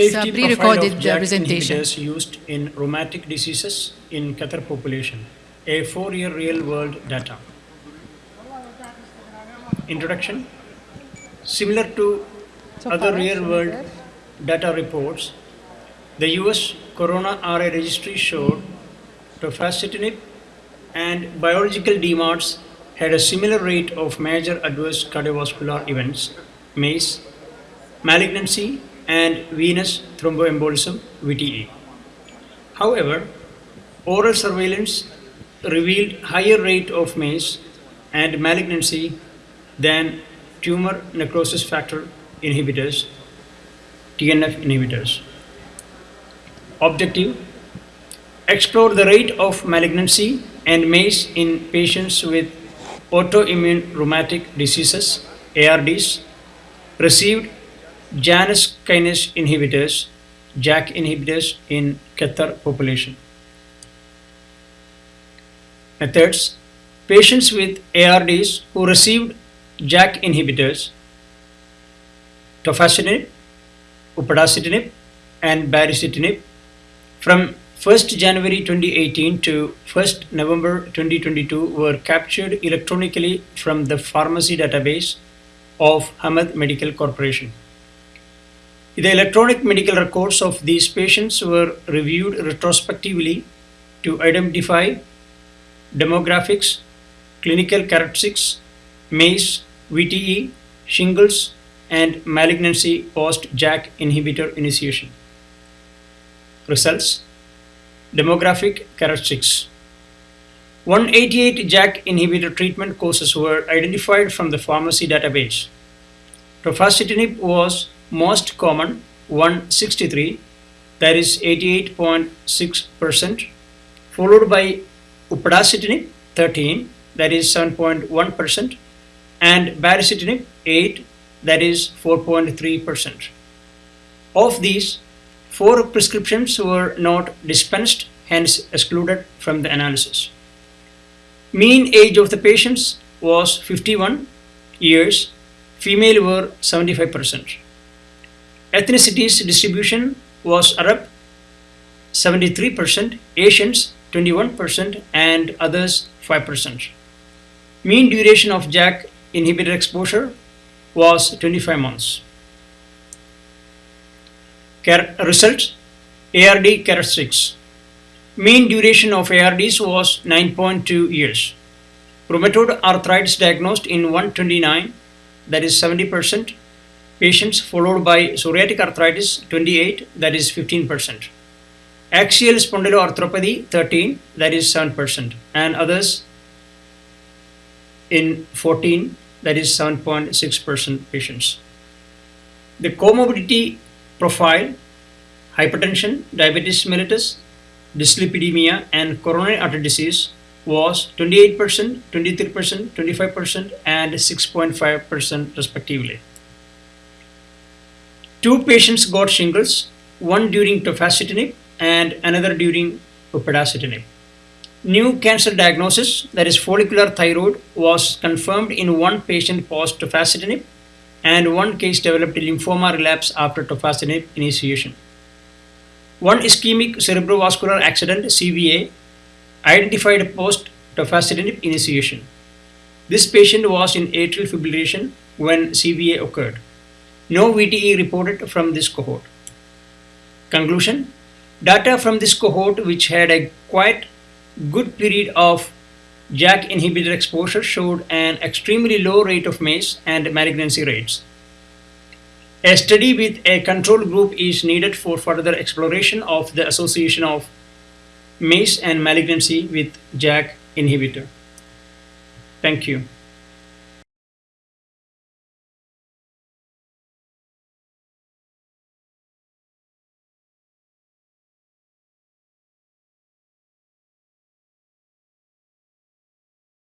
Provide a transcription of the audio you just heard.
Safety profile pre-recorded of JAK presentation. inhibitors used in rheumatic diseases in Qatar population. A four-year real-world data. Introduction. Similar to other real-world data reports, the US Corrona RA registry showed tofacitinib and biological DMARDs had a similar rate of major adverse cardiovascular events, MACE, malignancy, and venous thromboembolism, VTE. However, oral surveillance revealed higher rate of MACE and malignancy than tumor necrosis factor inhibitors, TNF inhibitors. Objective explore the rate of malignancy and MACE in patients with autoimmune rheumatic diseases, ARDs, received Janus kinase inhibitors, JAK inhibitors in Qatar population. Methods Patients with ARDs who received JAK inhibitors, tofacitinib, upadacitinib, and baricitinib from 1st January 2018 to 1st November 2022 were captured electronically from the pharmacy database of Hamad Medical Corporation. The electronic medical records of these patients were reviewed retrospectively to identify demographics, clinical characteristics, MACE, VTE, shingles, and malignancy post JAK inhibitor initiation. Results Demographic characteristics 188 JAK inhibitor treatment courses were identified from the pharmacy database. Tofacitinib was most common 163 that is 88.6% followed by upadacitinib 13 that is 7.1% and baricitinib 8 that is 4.3%. Of these, four prescriptions were not dispensed, hence excluded from the analysis. Mean age of the patients was 51 years, female were 75%. Ethnicities distribution was Arab 73%, Asians 21%, and others 5%. Mean duration of JAK inhibitor exposure was 25 months. Char- results ARD characteristics. Mean duration of ARDs was 9.2 years. Rheumatoid arthritis diagnosed in 129, that is 70%. Patients followed by psoriatic arthritis 28, that is 15%. Axial spondyloarthropathy 13, that is 7%. And others in 14, that is 7.6% patients. The comorbidity profile, hypertension, diabetes mellitus, dyslipidemia, and coronary artery disease was 28%, 23%, 25%, and 6.5% respectively. Two patients got shingles, one during tofacitinib and another during upadacitinib. New cancer diagnosis, that is follicular thyroid, was confirmed in one patient post tofacitinib and one case developed lymphoma relapse after tofacitinib initiation. One ischemic cerebrovascular accident CVA identified post tofacitinib initiation. This patient was in atrial fibrillation when CVA occurred. No VTE reported from this cohort. Conclusion Data from this cohort, which had a quite good period of JAK inhibitor exposure, showed an extremely low rate of MACE and malignancy rates. A study with a control group is needed for further exploration of the association of MACE and malignancy with JAK inhibitor. Thank you.